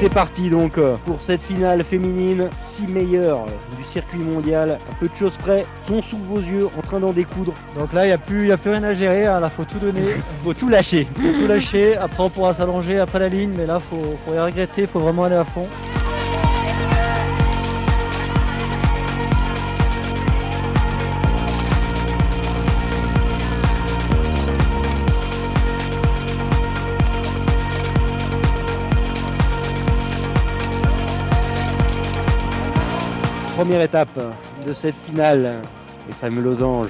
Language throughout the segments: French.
c'est parti donc pour cette finale féminine. 6 meilleurs du circuit mondial. Un peu de choses près sont sous vos yeux en train d'en découdre. Donc là, il n'y a, plus, y a plus rien à gérer. Hein. Là, faut tout donner. faut tout lâcher. faut tout lâcher. Après, on pourra s'allonger après la ligne. Mais là, faut, faut rien regretter. faut vraiment aller à fond. Étape de cette finale, les fameux losanges.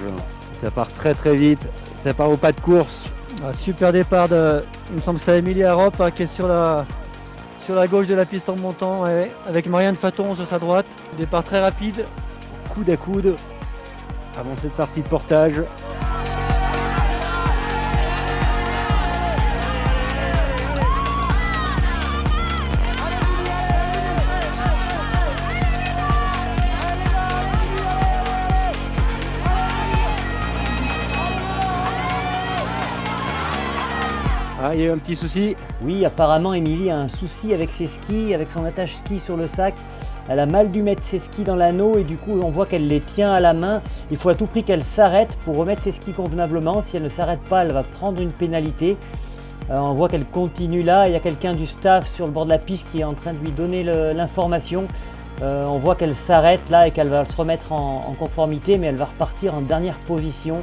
Ça part très très vite, ça part au pas de course. Un super départ de, il me semble c'est Emilia Europe hein, qui est sur la, sur la gauche de la piste en montant avec Marianne Faton sur sa droite. Départ très rapide, coude à coude, avant cette partie de portage. Ah, il y a un petit souci Oui, apparemment, Émilie a un souci avec ses skis, avec son attache ski sur le sac. Elle a mal dû mettre ses skis dans l'anneau et du coup, on voit qu'elle les tient à la main. Il faut à tout prix qu'elle s'arrête pour remettre ses skis convenablement. Si elle ne s'arrête pas, elle va prendre une pénalité. Euh, on voit qu'elle continue là. Il y a quelqu'un du staff sur le bord de la piste qui est en train de lui donner l'information. Euh, on voit qu'elle s'arrête là et qu'elle va se remettre en conformité, mais elle va repartir en dernière position.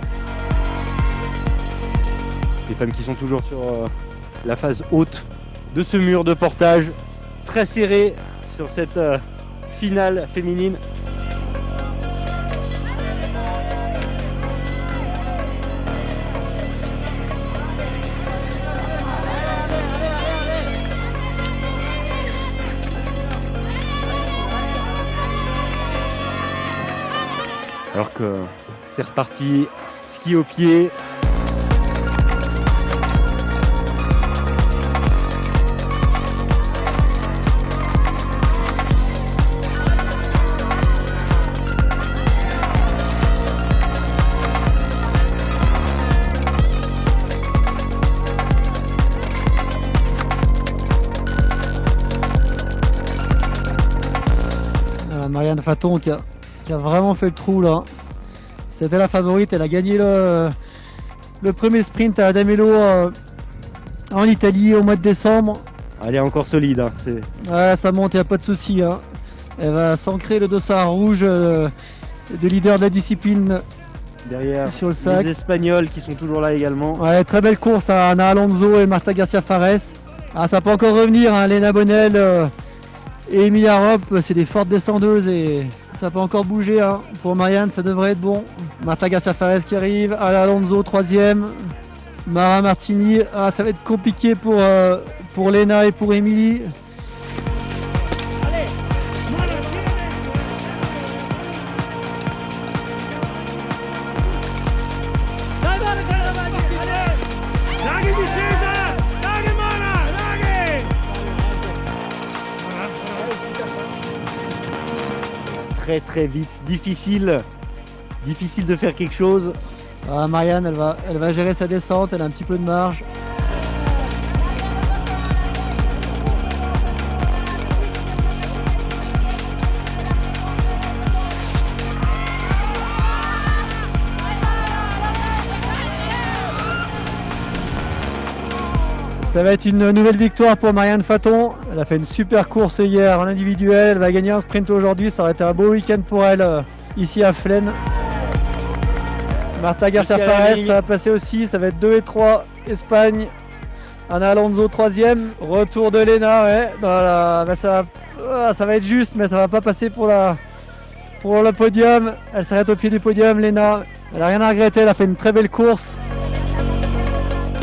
Les femmes qui sont toujours sur euh, la phase haute de ce mur de portage, très serré sur cette euh, finale féminine. Alors que c'est reparti, ski au pied, Marianne Faton qui a, vraiment fait le trou là. C'était la favorite, elle a gagné le, premier sprint à Adamelo euh, en Italie au mois de décembre. Elle est encore solide. Hein, ça monte, il n'y a pas de souci. Hein. Elle va s'ancrer le dossard rouge euh, de leader de la discipline derrière sur le sac. Les Espagnols qui sont toujours là également. très belle course à Ana Alonso et Marta Garcia Fares. Ah, ça peut encore revenir, hein, Lena Bonnel. Euh, et Emilia Rope, c'est des fortes descendeuses et ça peut encore bouger. Hein. Pour Marianne, ça devrait être bon. Marta Safares qui arrive. Ala Alonso, troisième. Mara Martini. Ah, ça va être compliqué pour, euh, pour Lena et pour Emilie. Très vite. Difficile, difficile de faire quelque chose. Ah, Marianne, elle va, elle va gérer sa descente, elle a un petit peu de marge. Ça va être une nouvelle victoire pour Marianne Faton. Elle a fait une super course hier en individuel. Elle va gagner un sprint aujourd'hui. Ça aurait été un beau week-end pour elle euh, ici à Flaine. Marta Garcia Fares, ça va passer aussi. Ça va être 2 et 3 Espagne. Ana Alonso troisième. Retour de Lena. Ouais. ça, va... Ah, ça va être juste, mais ça va pas passer pour, la... pour le podium. Elle s'arrête au pied du podium, Lena. Elle a rien à regretter. Elle a fait une très belle course.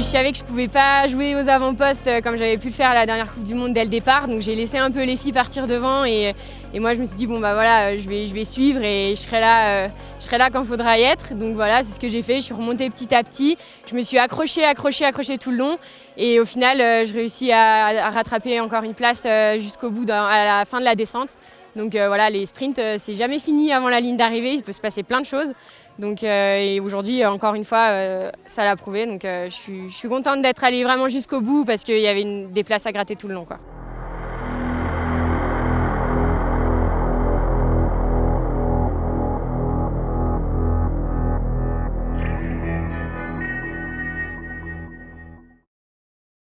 Je savais que je pouvais pas jouer aux avant-postes euh, comme j'avais pu le faire à la dernière Coupe du Monde dès le départ, donc j'ai laissé un peu les filles partir devant et, moi je me suis dit bon bah voilà, je vais, je vais suivre et je serai là, euh, je serai là quand il faudra y être. Donc voilà, c'est ce que j'ai fait, je suis remontée petit à petit, je me suis accrochée, accrochée, accrochée tout le long et au final euh, je réussis à, rattraper encore une place jusqu'au bout, à la fin de la descente. Donc voilà, les sprints, c'est jamais fini avant la ligne d'arrivée, il peut se passer plein de choses. Donc, euh, et aujourd'hui, encore une fois, euh, ça l'a prouvé. Donc, euh, je, suis, je contente d'être allée vraiment jusqu'au bout parce qu'il y avait des places à gratter tout le long.